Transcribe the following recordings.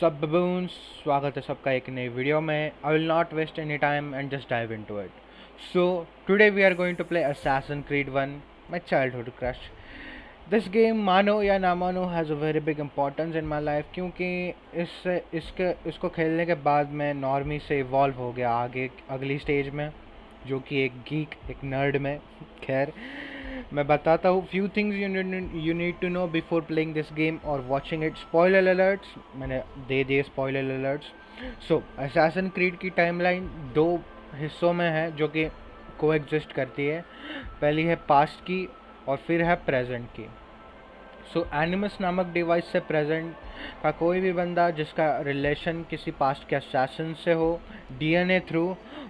सब बबून्स स्वागत है सबका एक नई वीडियो में। I will not waste any time and just dive into it so today we are going to play Assassin's Creed 1 my childhood crush this game मानो या ना मानो has a very big importance in my life क्योंकि इससे इसके, इसको खेलने के बाद मैं नॉर्मी से इवॉल्व हो गया आगे, अगली स्टेज में, जो कि एक गीक एक नर्ड में। खैर मैं बताता हूँ few things you need to know before playing this game और वॉचिंग इट स्पॉइलर अलर्ट्स मैंने दे दिए spoiler alerts so Assassin Creed की टाइमलाइन दो हिस्सों में है जो कि को एग्जिस्ट करती है। पहली है पास्ट की और फिर है प्रेजेंट की। सो so, एनिमस नामक डिवाइस से प्रेजेंट का कोई भी बंदा जिसका रिलेशन किसी पास्ट के असैसन से हो डीएनए थ्रू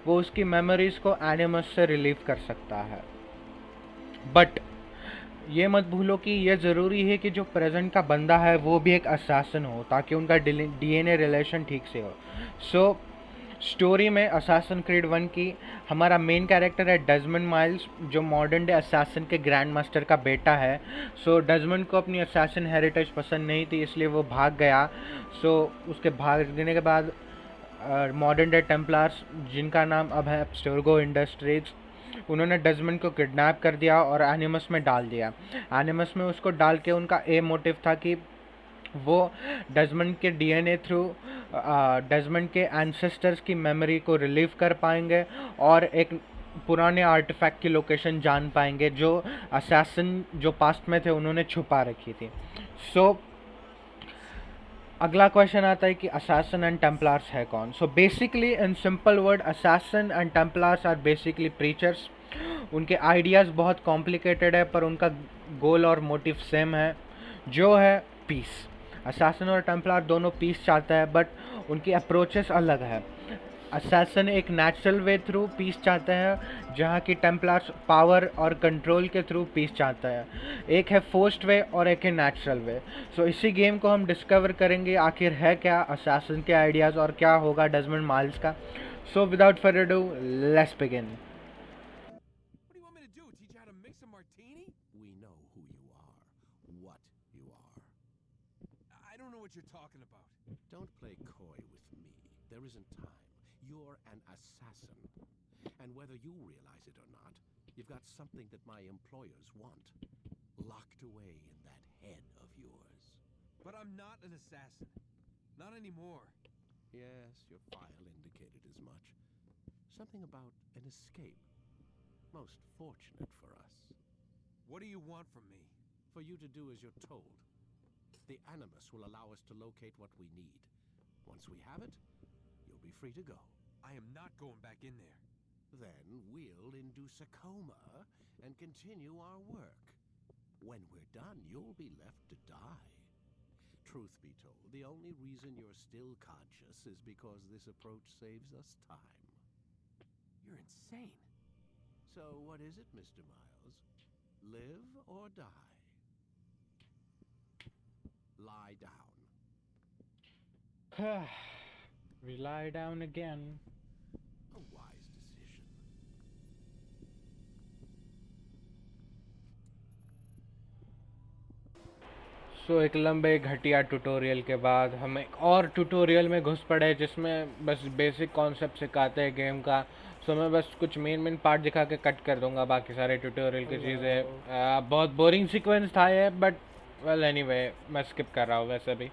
वो उसकी मेमोरीज़ को एनिमस से रिलीव कर सकता है। बट ये मत भूलो कि यह ज़रूरी है कि जो प्रेजेंट का बंदा है वो भी एक असासन हो ताकि उनका डीएनए रिलेशन ठीक से हो। सो so, स्टोरी में असासन क्रीड वन की हमारा मेन कैरेक्टर है डजमन माइल्स जो मॉडर्न डे असासन के ग्रैंड मास्टर का बेटा है। सो so, डजमन को अपनी असासन हेरिटेज पसंद नहीं थी इसलिए वो भाग गया। सो so, उसके भागने के बाद मॉडर्न डे टेम्पलार्स जिनका नाम अब है स्टोरगो इंडस्ट्रीज़ उन्होंने डजमन को किडनैप कर दिया और एनिमस में डाल दिया। एनिमस में उसको डाल के उनका ए मोटिव था कि वो डजमन के डीएनए थ्रू डजमन के एंसेस्टर्स की मेमोरी को रिलीव कर पाएँगे और एक पुराने आर्टिफैक्ट की लोकेशन जान पाएँगे जो असैसन जो पास्ट में थे उन्होंने छुपा रखी थी। सो so, अगला क्वेश्चन आता है कि असासन एंड टेम्पलार्स है कौन? So basically in simple word assassin and Templars are basically preachers उनके आइडियाज़ बहुत कॉम्प्लिकेटेड है, पर उनका गोल और मोटिव सेम है। जो है पीस असासन और टेम्पलार दोनों पीस चाहते हैं बट उनकी अप्रोचेस अलग है। असैसन एक नेचुरल वे थ्रू पीस चाहता है, जहाँ की टेम्पलार्स पावर और कंट्रोल के थ्रू पीस चाहता है। एक है फोर्स्ड वे और एक है नेचुरल वे सो इसी गेम को हम डिस्कवर करेंगे आखिर है क्या असैसन के आइडियाज़ और क्या होगा डजमंड माइल्स का। So without further do let's begin or not, you've got something that my employers want. Locked away in that head of yours. But I'm not an assassin. Not anymore. Yes, your file indicated as much. Something about an escape. Most fortunate for us. What do you want from me? For you to do as you're told. The Animus will allow us to locate what we need. Once we have it, you'll be free to go. I am not going back in there. Then we'll induce a coma and continue our work. When we're done, you'll be left to die. Truth be told, the only reason you're still conscious is because this approach saves us time. You're insane. So what is it, Mr. Miles? Live or die? lie down. we lie down again. A wise so एक लंबे घटिया tutorial के बाद हम एक और tutorial में घुस पड़े जिसमें बस बेसिक कॉन्सेप्ट सिखाते हैं गेम का। सो मैं बस कुछ मेन मेन पार्ट दिखा के कट कर दूँगा बाकी सारे ट्यूटोरियल की चीज़ें। बहुत बोरिंग सीक्वेंस था ये बट वेल एनी मैं स्किप कर रहा हूँ वैसे भी।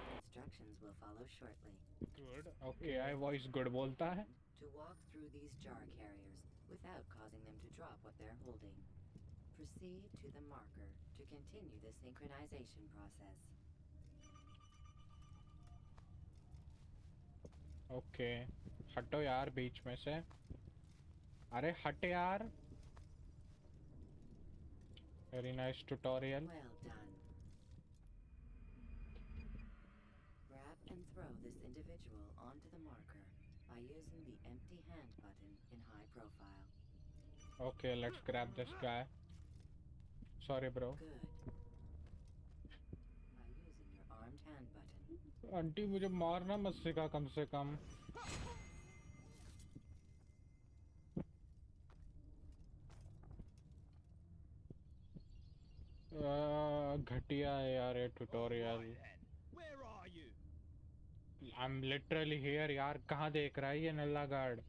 continue the synchronization process. Okay. हटो यार बीच में से. अरे हट यार. Very nice tutorial. Well done. and throw this individual onto the marker by using the empty hand button in high profile. Okay, let's grab this guy. Sorry, bro. Good. By using your armed hand button. Aunty मुझे मारना मत सिखा कम से कम घटिया है यार ये tutorial I am literally here यार कहाँ देख रहा है ये नल्ला गार्ड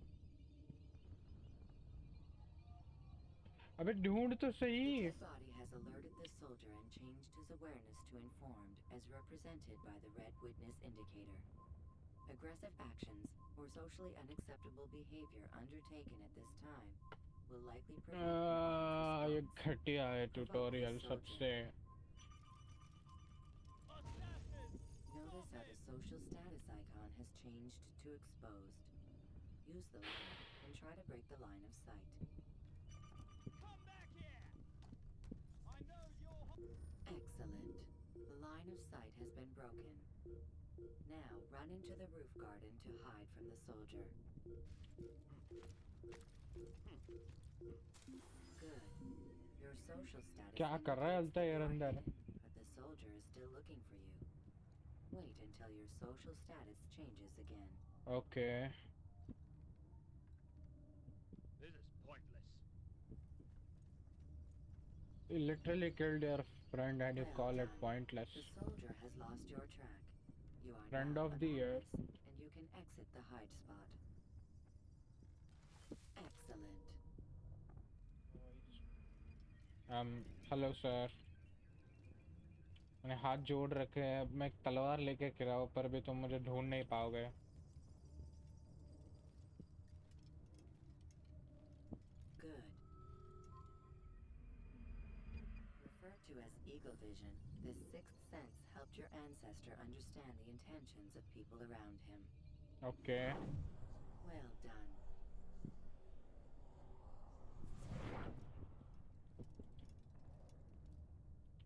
अबे ढूंढ तो सही changed his awareness to informed, as represented by the red witness indicator. Aggressive actions or socially unacceptable behavior undertaken at this time will likely prevent आ, ये compliance response. घटिया है ट्यूटोरियल सबसे Notice how the social status icon has changed to exposed. Use the line and try to break the line of sight. broken. Now run into the roof garden to hide from the soldier. Good. Your social status क्या कर रहा है indicates अल्तायर that you are अंदर? hidden, But the soldier is still looking for you. Wait until your social status changes again. Okay This is pointless. You literally killed your friend and you call it pointless. The soldier has lost your track. You are Friend of the year. and you can exit the hide spot. Excellent. um hello sir मैंने हाथ जोड़ रखे हैं अब मैं तलवार लेके गिरा पर भी तुम मुझे ढूंढ नहीं पाओगे to as eagle vision, this sixth sense helped your ancestor understand the intentions of people around him. Okay Well done.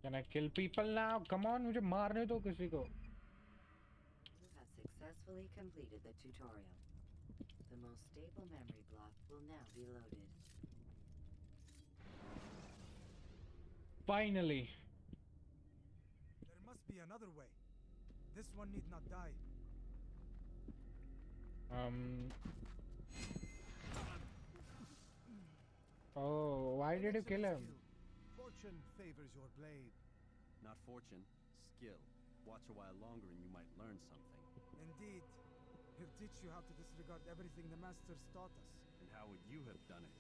Can I kill people now come on मुझे मारने दो किसी को You have successfully completed the tutorial. The most stable memory block will now be loaded. Finally. There must be another way. This one need not die. Um. Oh, why did you kill him? Fortune favors your blade. Not fortune, skill. Watch a while longer and you might learn something. Indeed. He'll teach you how to disregard everything the masters taught us. And how would you have done it?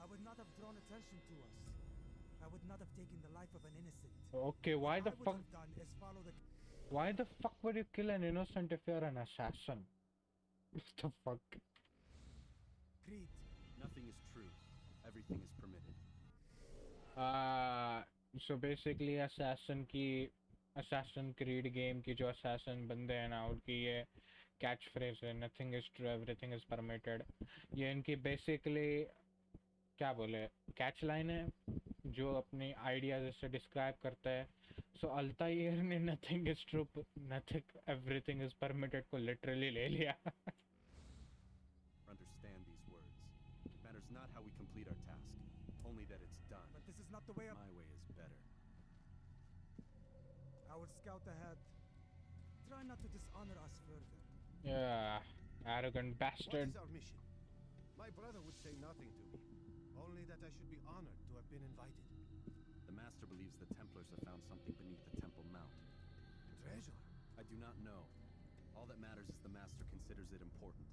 I would not have drawn attention to us. I would not have taken the life of an innocent. okay why the What I would fuck have done is follow the why the fuck would you kill an innocent if you're an assassin what the fuck creed. Nothing is true. Everything is permitted. uh so basically assassin की assassin creed game की जो assassin बंदे हैं ना उनकी ये catch phrase है nothing is true everything is permitted ये इनकी बेसिकली क्या बोले कैच लाइन है जो अपनी आइडियाज इससे डिस्क्राइब करता है सो अल्तायर ने nothing is true nothing everything is permitted को लिटरली ले लिया Understand these words. It matters not how we complete our task, only that it's done. But this is not the way of My way is better. I will scout ahead. Try not to dishonor us further. yeah arrogant What bastard is our mission? My brother would say nothing to me, only that I should be honored to have been invited. The Master believes the Templars have found something beneath the Temple Mount. Treasure? I do not know. All that matters is the Master considers it important,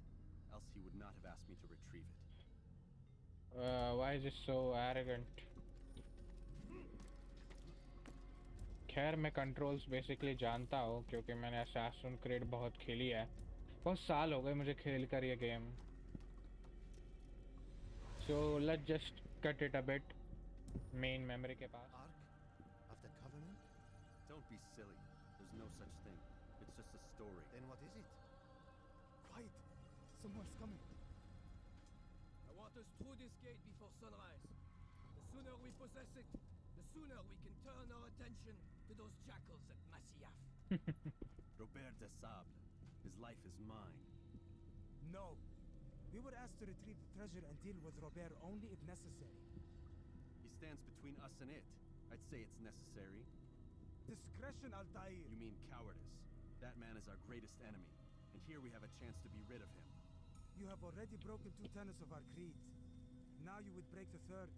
else he would not have asked me to retrieve it. uh, why is it so arrogant खैर मैं controls basically जानता हूँ क्योंकि मैंने assassin creed बहुत खेली है बहुत साल हो गए मुझे खेल कर ये game so let's just cut it a bit main memory ke paas. Ark of the covenant? Don't be silly. There's no such thing. It's just a story. Then what is it? Quiet. Someone's coming. I want us through this gate before sunrise. The sooner we possess it the sooner we can turn our attention to those jackals at Masyaf. Robert de Sable his life is mine. No. We were asked to retrieve the treasure and deal with Robert only if necessary. He stands between us and it. I'd say it's necessary. Discretion, Altair. You mean cowardice. That man is our greatest enemy, and here we have a chance to be rid of him. You have already broken two tenets of our creed. Now you would break the third.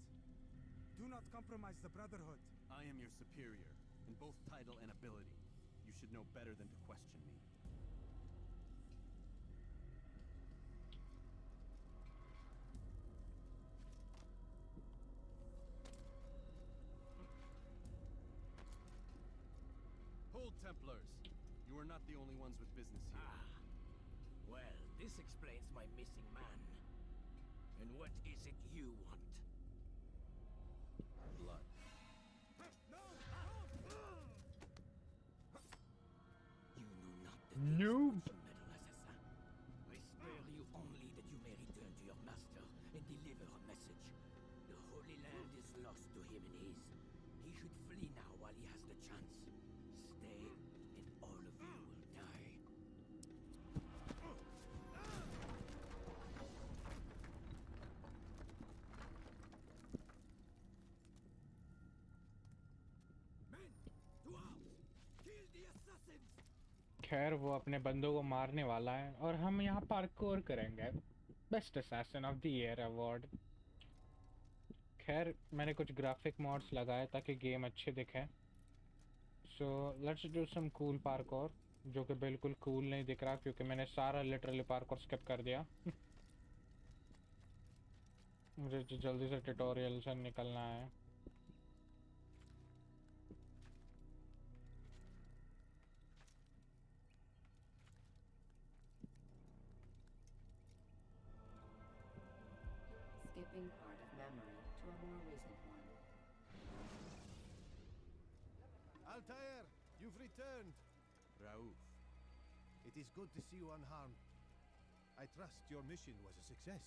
Do not compromise the Brotherhood. I am your superior, in both title and ability. You should know better than to question me. Old Templars. You are not the only ones with business here. Ah. Well, this explains my missing man. And what is it you want? Blood. You know not the Noob. things which you meddle, assassin. I spare you only that you may return to your master and deliver a message. The Holy Land is lost to him and his. He should flee now while he has the chance. खैर वो अपने बंदों को मारने वाला है और हम यहाँ पार्कोर करेंगे। Best assassin of the year award खैर, मैंने कुछ ग्राफिक मॉड्स लगाए ताकि गेम अच्छे दिखे। So let's do some cool parkour जो कि बिल्कुल कूल नहीं दिख रहा क्योंकि मैंने सारा लिटरली पार्कोर स्किप कर दिया। मुझे जल्दी से ट्यूटोरियल से निकलना है। Returned. Raouf, it is good to see you unharmed. I trust your mission was a success.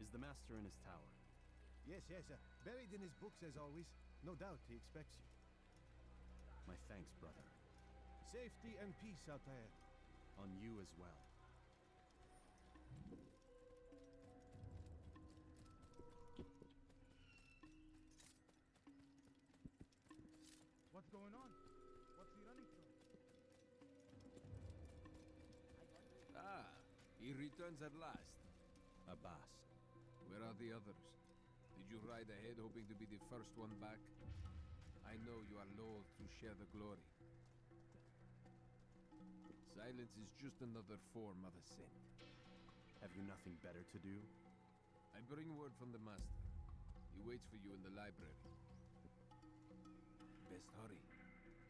Is the master in his tower? Yes, yes, uh, buried in his books as always. No doubt he expects you. My thanks, brother. Safety and peace, out there. On you as well. What's going on? Returns at last. Abbas, where are the others? Did you ride ahead hoping to be the first one back? I know you are loath to share the glory. Silence is just another form of assent. Have you nothing better to do? I bring word from the master. He waits for you in the library. Best hurry.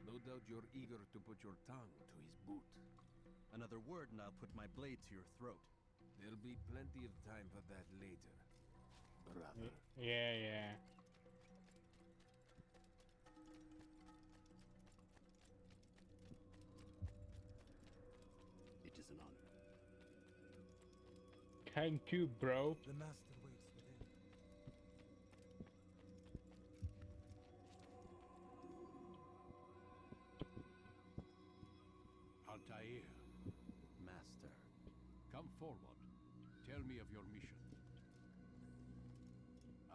No doubt you're eager to put your tongue to his boot. Another word and I'll put my blade to your throat. There'll be plenty of time for that later, brother. yeah yeah It is an honor. thank you bro The master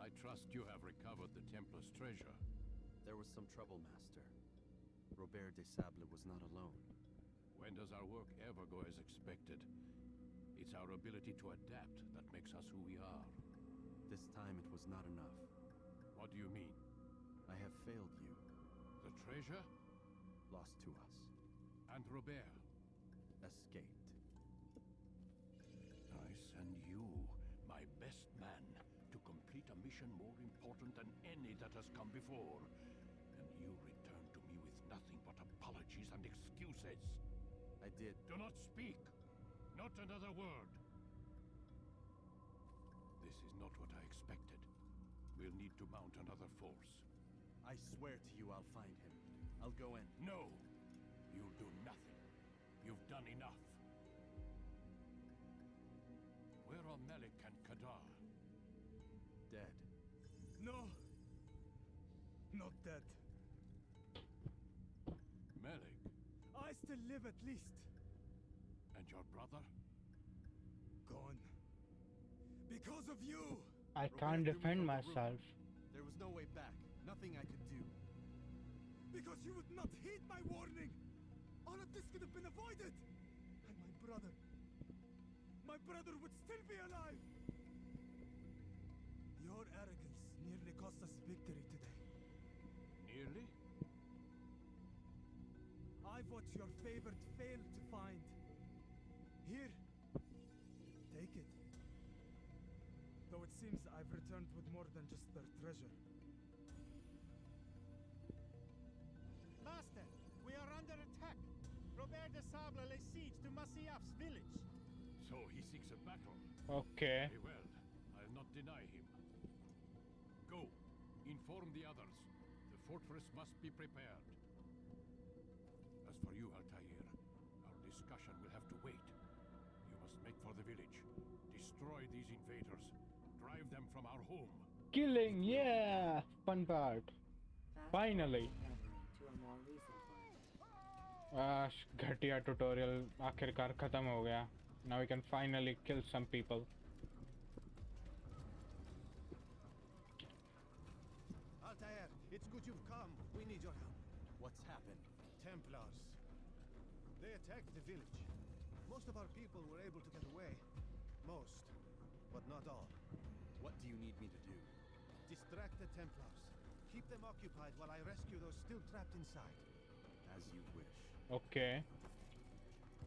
I trust you have recovered the Templar's treasure. There was some trouble, Master. Robert de Sable was not alone. When does our work ever go as expected? It's our ability to adapt that makes us who we are. This time it was not enough. What do you mean? I have failed you. The treasure? Lost to us. And Robert? Escaped. I send you, my best man, to complete a mission more important than any that has come before. And you return to me with nothing but apologies and excuses. I did. Do not speak! Not another word! This is not what I expected. We'll need to mount another force. I swear to you I'll find him. I'll go in. No! You'll do nothing. You've done enough. Not dead. Malik I still live at least. and your brother? Gone. Because of you! I can't defend from the myself. There was no way back. Nothing I could do. Because you would not heed my warning! All of this could have been avoided! And my brother... My brother would still be alive! I've your favorite failed to find. Here. Take it. Though it seems I've returned with more than just their treasure. Master, we are under attack. Robert de Sable lay siege to Masyaf's village. So he seeks a battle. Okay. Very well. I'll not deny him. Go. Inform the others. The fortress must be prepared. discussion will have to wait. You must make for the village. Destroy these invaders. Drive them from our home. Killing, yeah! Fun part. Fast Finally. forward to a more recent one. आह, घटिया tutorial आखिरकार खत्म हो गया now we can finally kill some people Altair, it's good you've come. We need your help. What's happened? Templars. They attacked the village. Most of our people were able to get away. Most, but not all. What do you need me to do? Distract the Templars. Keep them occupied while I rescue those still trapped inside. As you wish. Okay.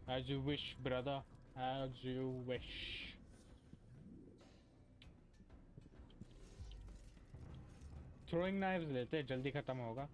As you wish, brother. As you wish. Throwing knives लेते हैं, जल्दी खत्म होगा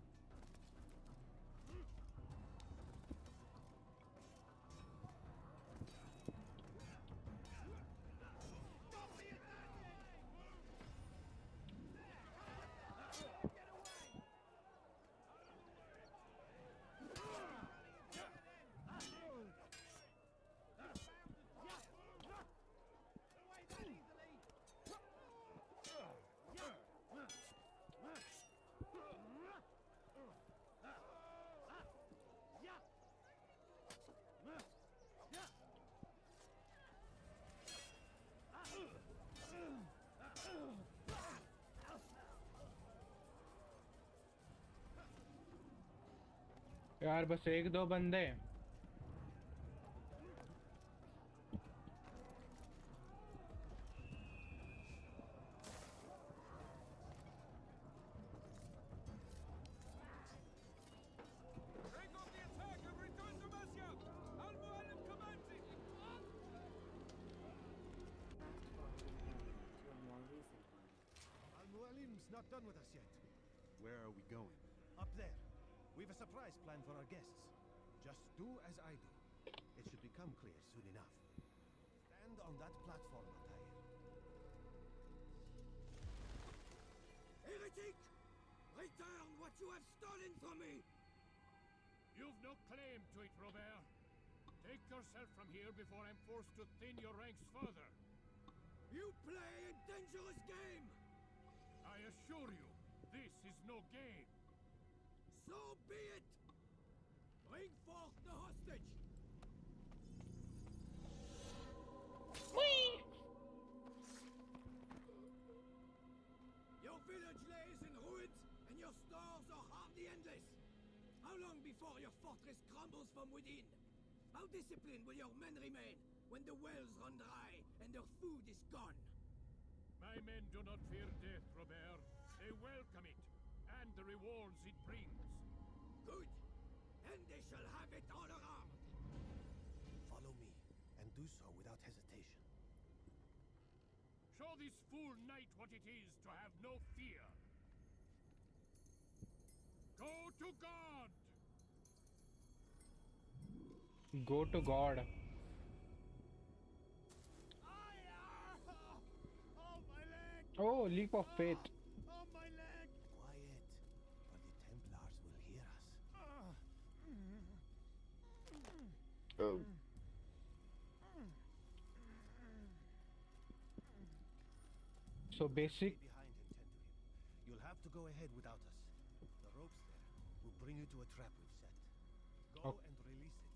यार बस एक दो बंदे। Guests. Just do as I do. It should become clear soon enough. Stand on that platform, Altair. Heretic! Return what you have stolen from me! You've no claim to it, Robert. Take yourself from here before I'm forced to thin your ranks further. You play a dangerous game! I assure you, this is no game. So be it! Bring the hostage! Your village lays in ruins, and your stores are hardly endless. How long before your fortress crumbles from within? How disciplined will your men remain when the wells run dry and their food is gone? My men do not fear death, Robert. They welcome it, and the rewards it brings. Good. Then they shall have it all around. Follow me, and do so without hesitation. Show this fool knight what it is to have no fear. Go to God! go to god Oh, my leg! oh leap of ah! faith oh so basic behind and tend to him. You'll have to go ahead without us. The ropes there will bring you to a trap we've set. Go Ok. and release it.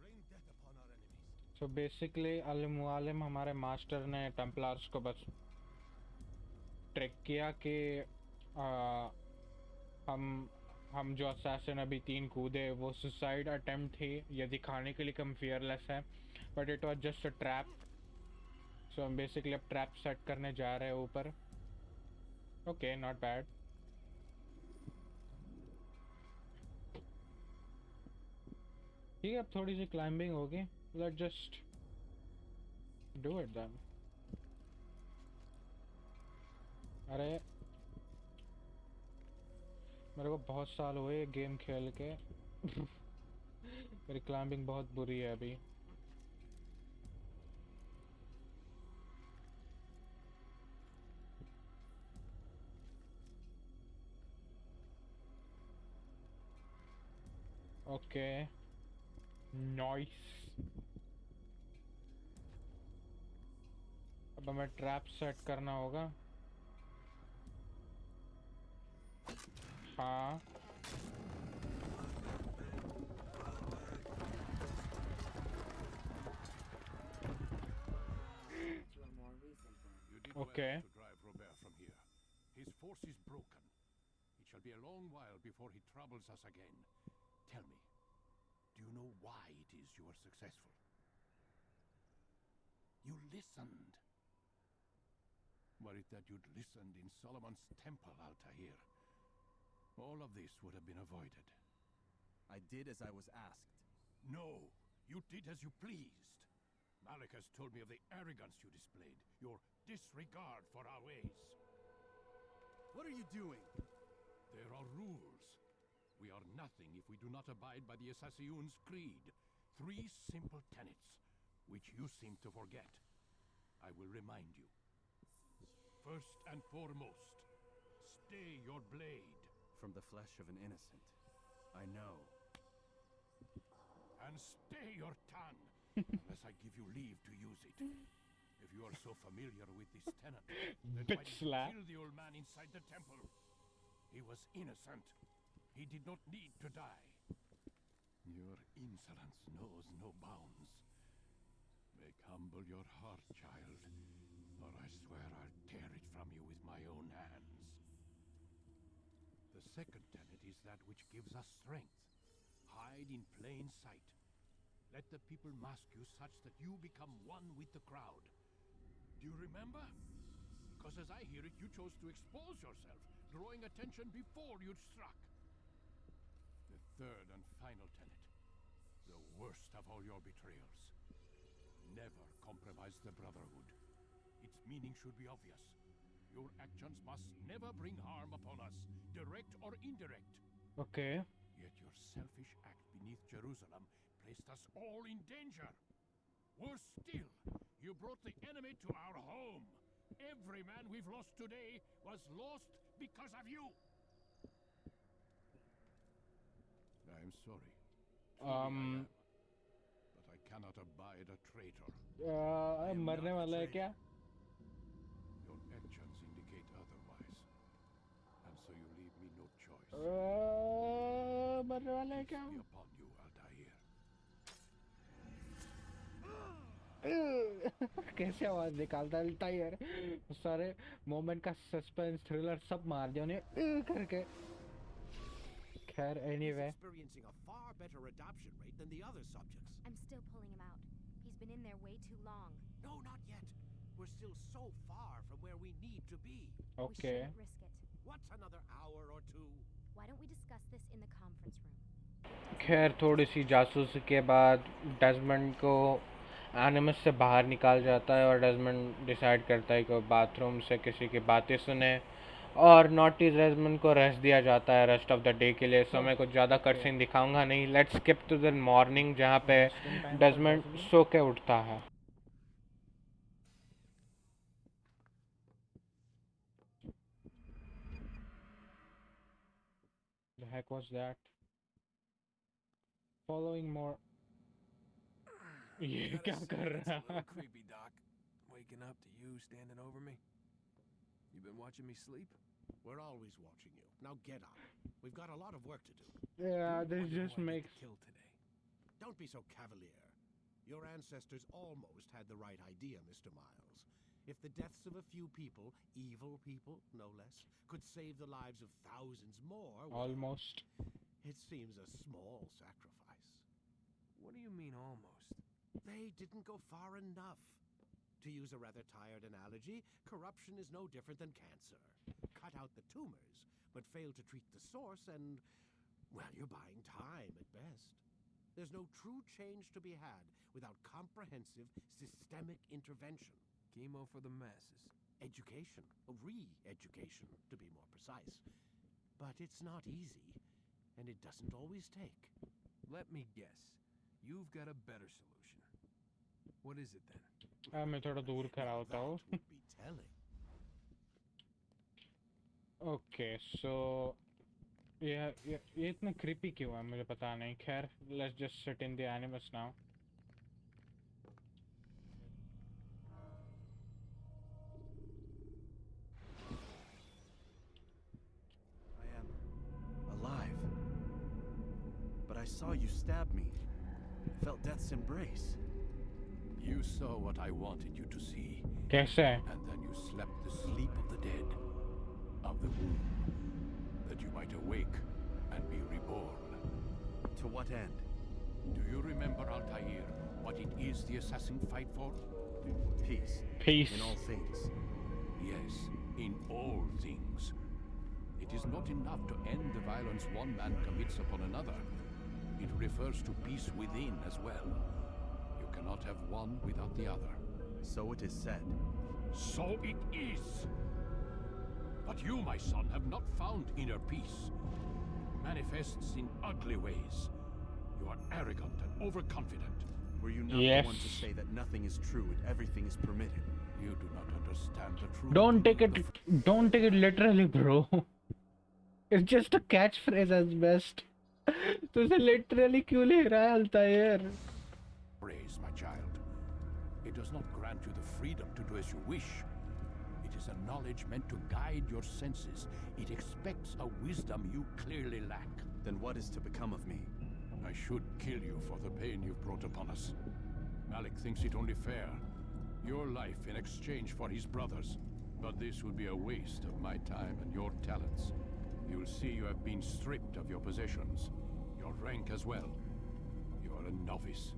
Rain death upon our enemies. So basically Al Mualim हमारे master ने Templars को बस trick किया कि आ, हम हम जो assassin अभी तीन कूदे, वो सुसाइड अटेम्प्ट थी, ये दिखाने के लिए कम फियरलेस है but it was just a trap so हम बेसिकली अब ट्रैप सेट करने जा रहे हैं ऊपर. ओके नॉट बैड ठीक है, अब थोड़ी सी क्लाइंबिंग होगी. Let just do it then अरे मेरे को बहुत साल हुए गेम खेल के। मेरी क्लाइंबिंग बहुत बुरी है अभी। ओके। नॉइस अब हमें ट्रैप सेट करना होगा। Did Okay. well drive Robert from here. His force is broken. It shall be a long while before he troubles us again. Tell me, do you know why it is you were successful? You listened. Were it that you'd listened in Solomon's temple, Altair, all of this would have been avoided. I did as I was asked. No, you did as you pleased. Malik has told me of the arrogance you displayed, your disregard for our ways. What are you doing? There are rules. We are nothing if we do not abide by the Assassin's creed. Three simple tenets, which you seem to forget. I will remind you. First and foremost, stay your blade. From the flesh of an innocent. I know. And stay your tongue, unless I give you leave to use it. If you are so familiar with this tenet, then why Bitch did slap. kill the old man inside the temple? He was innocent. He did not need to die. Your insolence knows no bounds. Make humble your heart, child, or I swear I'll tear it from you with my own hands. The second tenet is that which gives us strength. Hide in plain sight. Let the people mask you such that you become one with the crowd. Do you remember? Because as I hear it, you chose to expose yourself, drawing attention before you'd struck. The third and final tenet. The worst of all your betrayals. Never compromise the Brotherhood. Its meaning should be obvious. Your actions must never bring harm upon us, direct or indirect. Okay Yet your selfish act beneath Jerusalem placed us all in danger. Worse still, you brought the enemy to our home. Every man we've lost today was lost because of you. I'm sorry. Truly I Um, am. But I cannot abide a traitor. आ, मरने वाला है क्या no choice. आ, मरने वाला है क्या Peace be upon you, Altair. कैसे आवाज निकालता है टायर सारे मोमेंट का सस्पेंस थ्रिलर सब मार दिया उन्हें करके खैर anyway experiencing a far better adoption rate than the other subjects. I'm still pulling him out. He's been in there way too long. No, not yet. We're still so far from where we need to be. We okay shouldn't risk it. What's another hour or two? Why don't we discuss this in the conference room? खैर थोड़ी सी जासूसी के बाद Desmond को एनिमस से बाहर निकाल जाता है और डेजमंड डिसाइड करता है कि वो बाथरूम से किसी की बातें सुने और नॉटी डेजमंड को रेस्ट दिया जाता है रेस्ट ऑफ़ द डे के लिए। सो मैं कुछ ज़्यादा कटसीन दिखाऊँगा नहीं। Let's skip to the morning जहाँ पे डेजमंड सो के उठता है। heck was that? Following more. You come correct. creepy, Doc. Waking up to you standing over me. You've been watching me sleep? We're always watching you. Now get up. We've got a lot of work to do. Yeah, this just makes kill today. Don't be so cavalier. Your ancestors almost had the right idea, Mr. Miles. If the deaths of a few people, evil people, no less, could save the lives of thousands more, well, almost. it seems a small sacrifice. What do you mean almost? They didn't go far enough. To use a rather tired analogy, corruption is no different than cancer. Cut out the tumors, but fail to treat the source, and, well, you're buying time at best. There's no true change to be had without comprehensive, systemic intervention. Chemo for the masses. Education, re-education, to be more precise. But it's not easy, and it doesn't always take. Let me guess. You've got a better solution. What is it then? अब मैं थोड़ा दूर खड़ा होता हूँ That would be telling. Okay so ये ये ये इतना क्रिपी क्यों है मुझे पता नहीं खैर let's just sit in the animals now Saw you stab me. Felt death's embrace. You saw what I wanted you to see, कैसे and then you slept the sleep of the dead, of the womb, that you might awake and be reborn. To what end? Do you remember, Altair, what it is the assassin fight for? Peace. peace In all things. Yes, in all things. It is not enough to end the violence one man commits upon another. It refers to peace within as well. You cannot have one without the other. So it is said. So it is. But you, my son, have not found inner peace. It Manifests in ugly ways. You are arrogant and overconfident. Were you not Yes. the one to say that nothing is true and everything is permitted? You do not understand the truth. don't take it don't take it literally bro it's just a catchphrase as best तो उसे literally क्यों ले रहा है अल्तायर phrase, my child. It does not grant you the freedom to do as you wish. It is a knowledge meant to guide your senses. It expects a wisdom you clearly lack. Then what is to become of me? I should kill you for the pain you've brought upon us. Malik thinks it only fair. Your life in exchange for his brother's. But this would be a waste of my time and your talents. You'll see you have been stripped of your possessions. Your rank as well. You are a novice.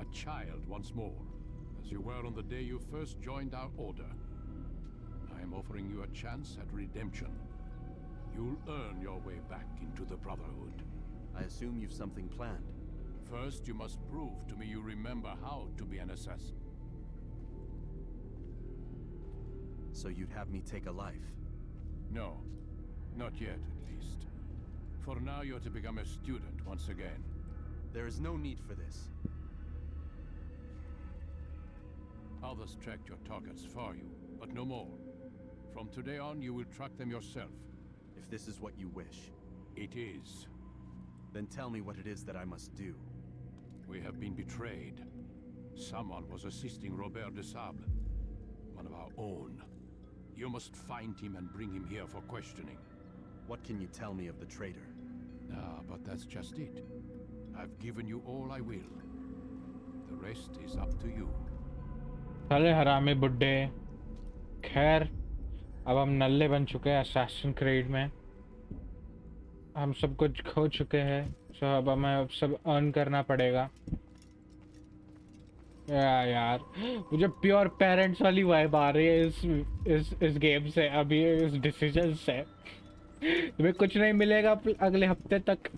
A child once more. As you were on the day you first joined our order. I am offering you a chance at redemption. You'll earn your way back into the Brotherhood. I assume you've something planned. First, you must prove to me you remember how to be an assassin. So you'd have me take a life. No, not yet, at least. For now, you're to become a student once again. There is no need for this. Others tracked your targets for you, but no more. From today on, you will track them yourself. If this is what you wish, It is. then tell me what it is that I must do. We have been betrayed. Someone was assisting Robert de Sable, one of our own. You must find him and bring him here for questioning. What can you tell me of the traitor? Ah, but that's just it. I've given you all I will. The rest is up to you. साले हरामी बुड्ढे खैर अब हम नल्ले बन चुके हैं assassin creed में हम सब कुछ खो चुके हैं सो अब हमें अब सब अर्न करना पड़ेगा या यार मुझे प्योर पेरेंट्स वाली वाइब आ रही है इस इस इस गेम से अभी इस डिसीजन से तुम्हें कुछ नहीं मिलेगा अप- अगले हफ्ते तक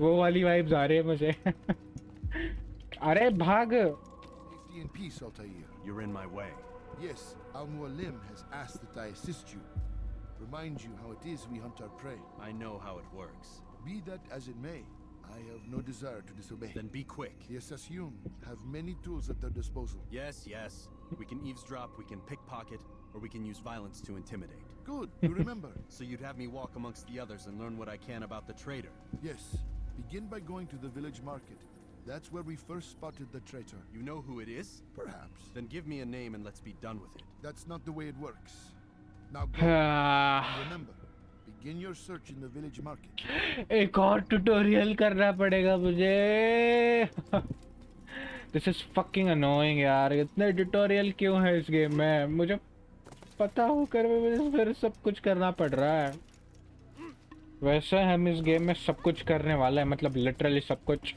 वो वाली वाइब्स आ रही है मुझे अरे भाग Safety and peace, Altair. You're in my way. Yes, Al Mualim has asked that I assist you. Remind you how it is we hunt our prey. I know how it works. Be that as it may, I have no desire to disobey. Then be quick. The Assassin have many tools at their disposal. Yes, yes. We can eavesdrop, we can pickpocket, or we can use violence to intimidate. Good, you remember. So you'd have me walk amongst the others and learn what I can about the traitor. yes, begin by going to the village market. That's where we first spotted the traitor. You know who it is? Perhaps. Then give me a name and let's be done with it. That's not the way it works. Now go. हाँ, and remember, begin your search in the village market. एक और tutorial करना पड़ेगा मुझे this is fucking annoying यार इतने tutorial क्यों है इस गेम में मुझे पता हो कर फिर सब कुछ करना पड़ रहा है वैसे हम इस गेम में सब कुछ करने वाले हैं मतलब लिटरली सब कुछ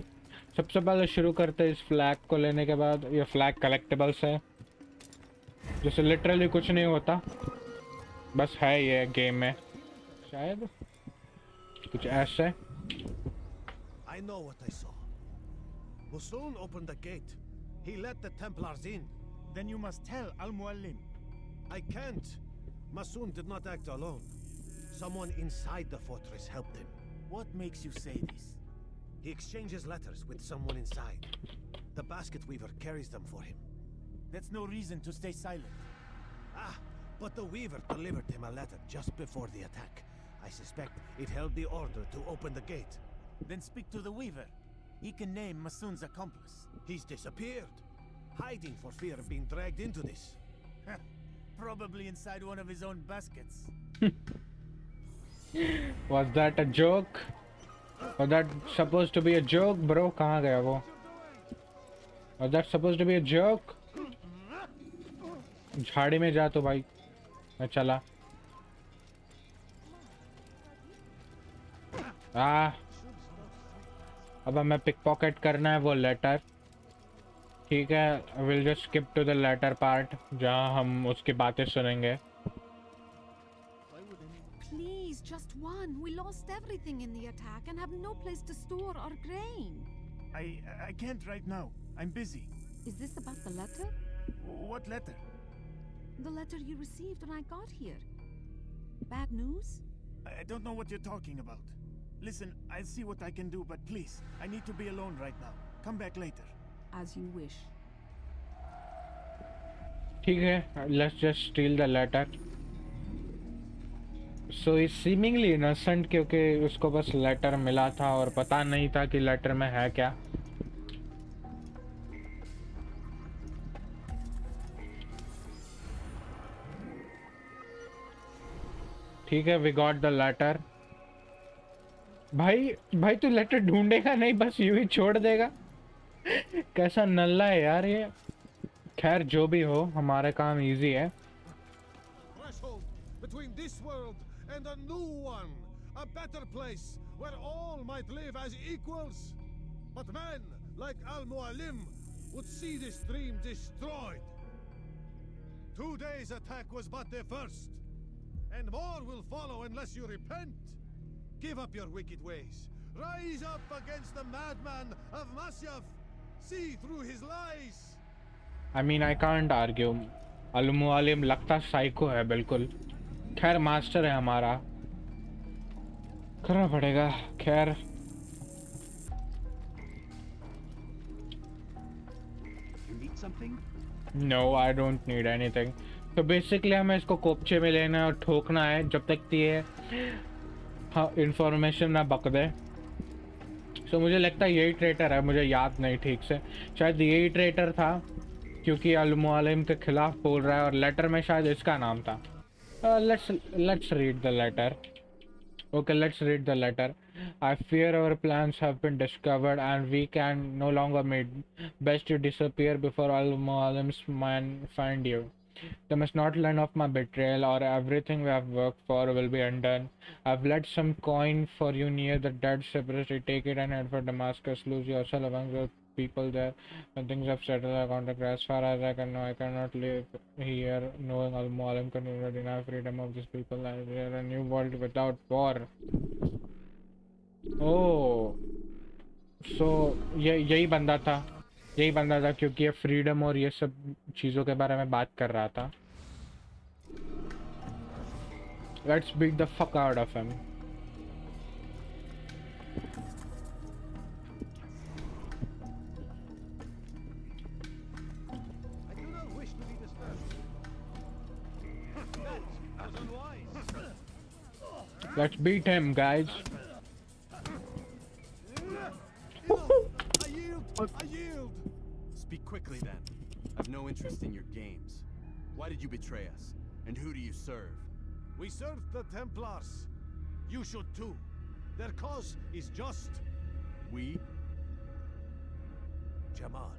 सबसे पहले शुरू करते हैं इस फ्लैग को लेने के बाद, ये फ्लैग कलेक्टेबल्स है जैसे लिटरली कुछ नहीं होता बस है ये गेम में शायद कुछ ऐसे I know what I saw. Musul opened the gate. He let the Templars in. Then you must tell Al Muallim. I can't. Masun did not act alone. Someone inside the fortress helped him. What makes you say this? He exchanges letters with someone inside. The basket weaver carries them for him. That's no reason to stay silent. Ah, but the weaver delivered him a letter just before the attack. I suspect it held the order to open the gate. Then speak to the Weaver. He can name Masun's accomplice. He's disappeared, hiding for fear of being dragged into this. Probably inside one of his own baskets. Was that a joke? Was that supposed to be a joke, bro? कहाँ गया वो? Was that supposed to be a joke? झाड़ी में जा तो भाई मैं चला आ अब हमें पिक पॉकेट करना है वो लेटर ठीक है will just skip to the letter part जहाँ हम उसकी बातें सुनेंगे Please, just one. We lost everything in the attack and have no place to store our grain. I I can't right now. I'm busy. Is this about the letter? What letter? The letter you received when I got here. Bad news? I I don't know what you're talking about. Listen, I'll see what I can do, but please, I need to be alone right now. Come back later. As you wish. ठीक है let's just steal the letter so is seemingly innocent क्योंकि उसको बस letter मिला था और पता नहीं था कि लेटर में है क्या। ठीक है वी गॉट द लेटर भाई भाई तू लेटर ढूंढेगा नहीं, बस यूँ ही छोड़ देगा। कैसा नल्ला है यार ये खैर जो भी हो हमारा काम इजी है Threshold between this world and a new one. A better place where all might live as equals. But men like Al Mualim would see this dream destroyed. Today's attack was but the first. And more will follow unless you repent. Give up your wicked ways. Rise up against the madman of Masyaf. See through his lies. I mean I can't argue Al Mualim लगता psycho है बिल्कुल। खैर master है हमारा। करना पड़ेगा। खैर। You need something? No I don't need anything तो बेसिकली हमें इसको कोपचे में लेना है और ठोकना है जब तक ये हाँ इंफॉर्मेशन ना बक दे। तो मुझे लगता है यही ट्रेटर है, मुझे याद नहीं ठीक से। शायद यही ट्रेटर था, क्योंकि अलमालम के खिलाफ बोल रहा है और लेटर में शायद इसका नाम था। Let's let's read the letter okay let's read the letter I fear our plan discovered and we can no longer made best you disappear before Al Mualim's man find you They must not learn of my betrayal, or everything we have worked for will be undone. I have left some coin for you near the dead cypress. Take it and head for Damascus. Lose yourself among the people there. When things have settled, I contact as far as I can know. I cannot live here knowing Al Mualim continued in deny freedom of these people. I a new world without war. Oh, so ये यही बंदा था यही बंदा था क्योंकि ये freedom और ये सब चीज़ों के बारे में बात कर रहा था। Let's beat the fuck out of him I do not wish We served the Templars. You should too. Their cause is just. We? Jamal.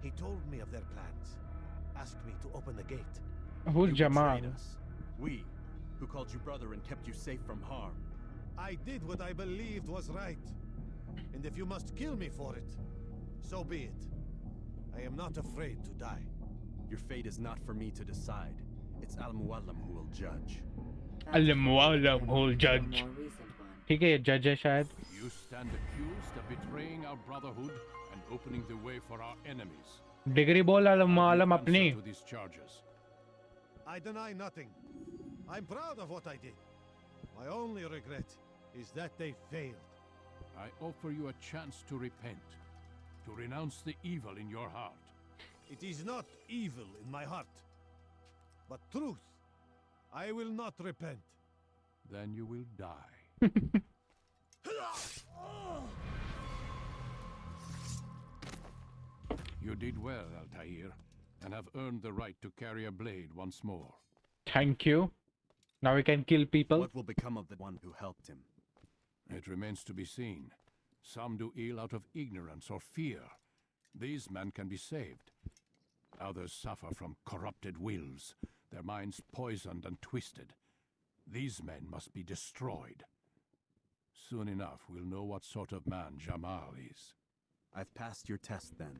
He told me of their plans. Asked me to open the gate. Who's You Jamal? us. We, who called you brother and kept you safe from harm. I did what I believed was right. And if you must kill me for it, so be it. I am not afraid to die. Your fate is not for me to decide. It's Al Muallim who will judge Al-Mualim whole judge A more recent one. ठीक है ये जज है शायद You stand accused of betraying our brotherhood and opening the way for our enemies. Degree बोल अल-मुआलिम Answer अपनी to these charges. I deny nothing. I'm proud of what I did. My only regret is that they failed. I offer you a chance to repent, to renounce the evil in your heart. It is not evil in my heart, but truth. I will not repent. Then you will die. you did well, Altair, and have earned the right to carry a blade once more. Thank you. Now we can kill people. What will become of the one who helped him? It remains to be seen. Some do ill out of ignorance or fear. These men can be saved. Others suffer from corrupted wills, their minds poisoned and twisted. These men must be destroyed. Soon enough, we'll know what sort of man Jamal is. I've passed your test then.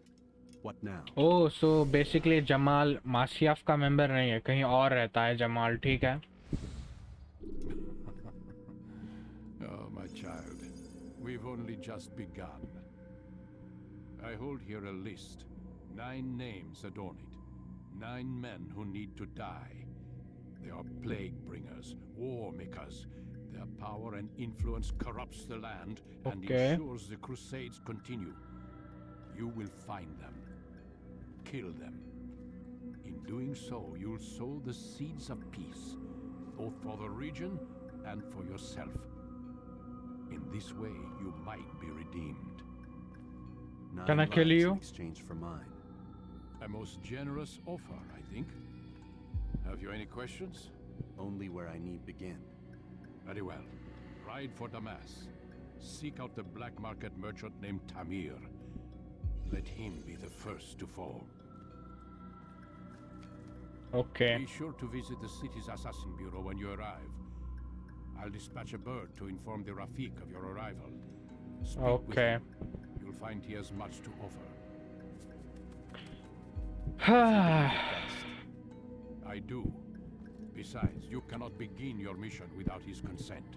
What now? Oh, so basically Jamal मासियाफ का member नहीं है कहीं और रहता है जमाल ठीक है Oh, my child, we've only just begun. I hold here a list. Nine names adorn it. Nine men who need to die. They are plague bringers, war makers. Their power and influence corrupts the land and Okay. ensures the crusades continue. You will find them. Kill them. In doing so, you'll sow the seeds of peace, both for the region and for yourself. In this way, you might be redeemed. Nine Can I kill you? In exchange for mine. A most generous offer, I think. Have you any questions? Only where I need begin. Very well. Ride for Damas. Seek out the black market merchant named Tamir. Let him be the first to fall. Okay. Be sure to visit the city's assassin bureau when you arrive. I'll dispatch a bird to inform the Rafik of your arrival. Speak with Okay. him. You'll find he has much to offer. I do. Besides, you cannot begin your mission without his consent.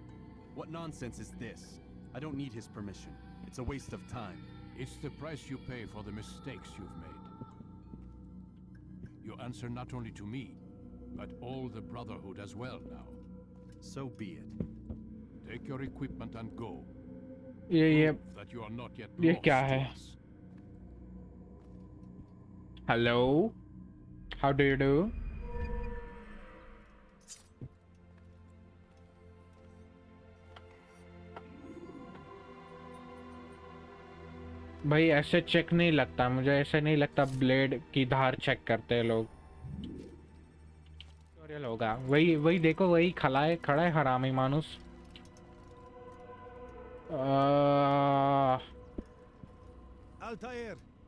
What nonsense is this? I don't need his permission. It's a waste of time. It's the price you pay for the mistakes you've made. You answer not only to me, but all the Brotherhood as well now. So be it. Take your equipment and go. Yeah, yeah. That you are not yet lost yeah, Hello. How do you do? भाई ऐसे check नहीं लगता। मुझे ऐसे नहीं लगता blade की धार check करते हैं लोग। होगा। वही वही देखो वही है खड़ा है हरामी मानुस। आ,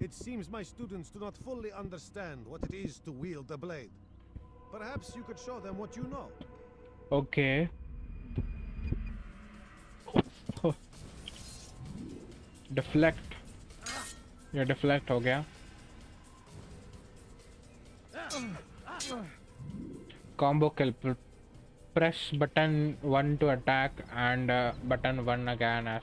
it seems my students do not fully understand what it is to wield a blade. Perhaps you could show them what you know. Okay. Deflect. ये deflect हो गया. Combo kill. Pr- Press button one to attack and uh, button one again as.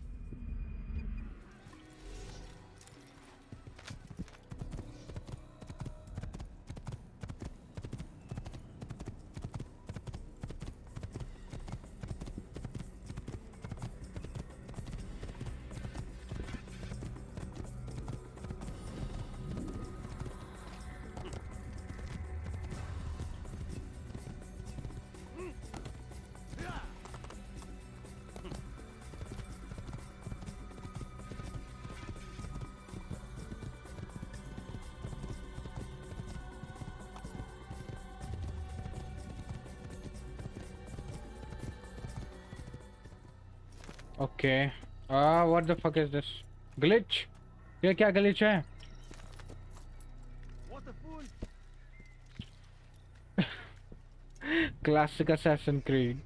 Ah, what the fuck is this? Glitch? ये क्या glitch है? Classic Assassin Creed.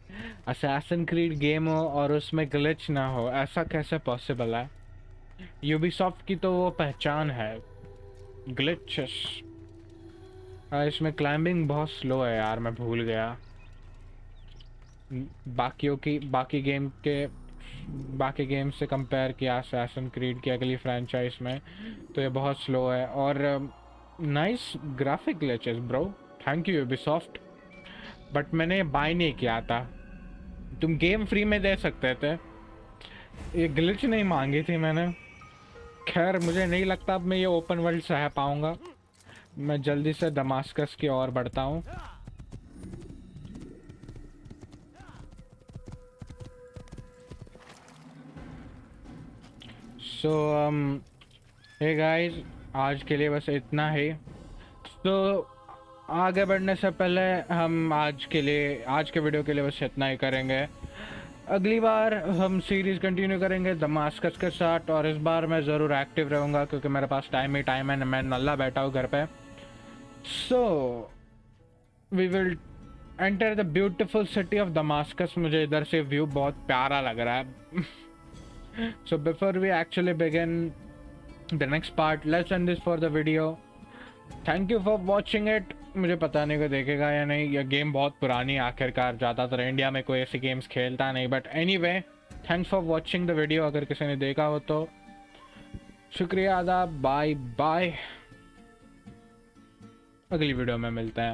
Assassin Creed game हो और उसमें glitch ना हो ऐसा कैसे पॉसिबल है यूबीसॉफ्ट की तो वो पहचान है ग्लिचेस इसमें क्लाइंबिंग बहुत स्लो है यार मैं भूल गया बाकियों की बाकी गेम के बाकी गेम से कंपेयर किया असैसन क्रीड की अगली फ्रेंचाइज में तो ये बहुत स्लो है और nice graphic glitches bro thank you Ubisoft but मैंने बाय नहीं किया था। तुम गेम फ्री में दे सकते थे। ये ग्लिच नहीं मांगी थी मैंने। खैर, मुझे नहीं लगता अब मैं ये ओपन वर्ल्ड सह पाऊँगा। मैं जल्दी से दमास्कस की ओर बढ़ता हूँ। सो हे गाइस आज के लिए बस इतना ही। तो आगे बढ़ने से पहले हम आज के लिए, आज के वीडियो के लिए बस इतना ही करेंगे। अगली बार हम सीरीज़ कंटिन्यू करेंगे दमास्कस के साथ और इस बार मैं ज़रूर एक्टिव रहूँगा क्योंकि मेरे पास टाइम ही टाइम है, मैं नल्ला बैठा हूँ घर पे। So we will enter the beautiful city of Damascus मुझे इधर से व्यू बहुत प्यारा लग रहा है। So before we actually begin the next part let's end this for the video thank you for watching it मुझे पता नहीं को देखेगा या नहीं। यह गेम बहुत पुरानी आखिरकार। ज़्यादातर इंडिया में कोई ऐसी गेम्स खेलता नहीं। But anyway thanks for watching the video अगर किसी ने देखा हो तो। शुक्रिया, आदाब। बाय बाय अगली वीडियो में मिलते हैं।